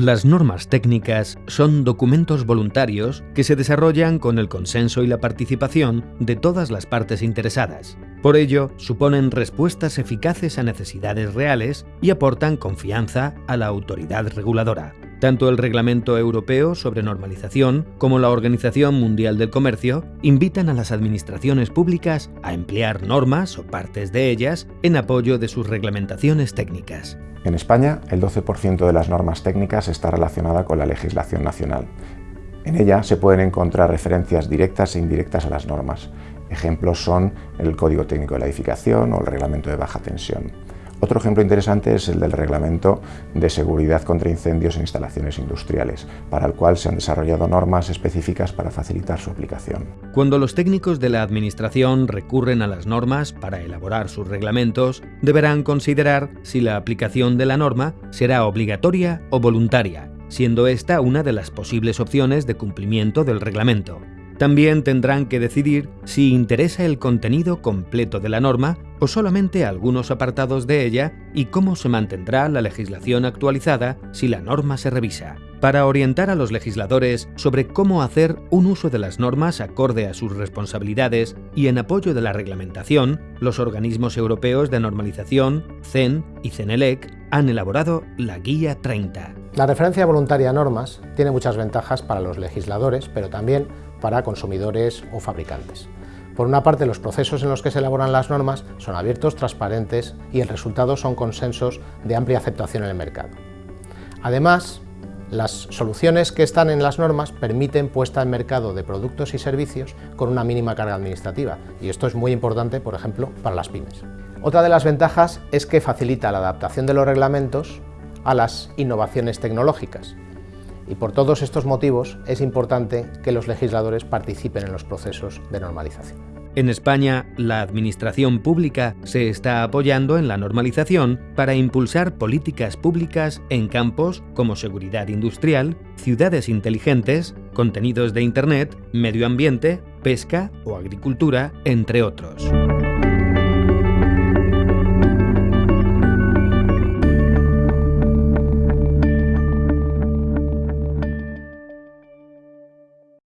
Las normas técnicas son documentos voluntarios que se desarrollan con el consenso y la participación de todas las partes interesadas. Por ello, suponen respuestas eficaces a necesidades reales y aportan confianza a la autoridad reguladora. Tanto el Reglamento Europeo sobre Normalización como la Organización Mundial del Comercio invitan a las administraciones públicas a emplear normas o partes de ellas en apoyo de sus reglamentaciones técnicas. En España, el 12% de las normas técnicas está relacionada con la legislación nacional. En ella se pueden encontrar referencias directas e indirectas a las normas. Ejemplos son el Código Técnico de la Edificación o el Reglamento de Baja Tensión. Otro ejemplo interesante es el del Reglamento de Seguridad contra Incendios en Instalaciones Industriales, para el cual se han desarrollado normas específicas para facilitar su aplicación. Cuando los técnicos de la Administración recurren a las normas para elaborar sus reglamentos, deberán considerar si la aplicación de la norma será obligatoria o voluntaria, siendo esta una de las posibles opciones de cumplimiento del reglamento. También tendrán que decidir si interesa el contenido completo de la norma o solamente algunos apartados de ella y cómo se mantendrá la legislación actualizada si la norma se revisa. Para orientar a los legisladores sobre cómo hacer un uso de las normas acorde a sus responsabilidades y en apoyo de la reglamentación, los organismos europeos de normalización, CEN y CENELEC, han elaborado la Guía 30. La referencia voluntaria a normas tiene muchas ventajas para los legisladores, pero también para consumidores o fabricantes. Por una parte, los procesos en los que se elaboran las normas son abiertos, transparentes y el resultado son consensos de amplia aceptación en el mercado. Además, las soluciones que están en las normas permiten puesta en mercado de productos y servicios con una mínima carga administrativa y esto es muy importante, por ejemplo, para las pymes. Otra de las ventajas es que facilita la adaptación de los reglamentos a las innovaciones tecnológicas y por todos estos motivos es importante que los legisladores participen en los procesos de normalización. En España, la administración pública se está apoyando en la normalización para impulsar políticas públicas en campos como seguridad industrial, ciudades inteligentes, contenidos de Internet, medio ambiente, pesca o agricultura, entre otros.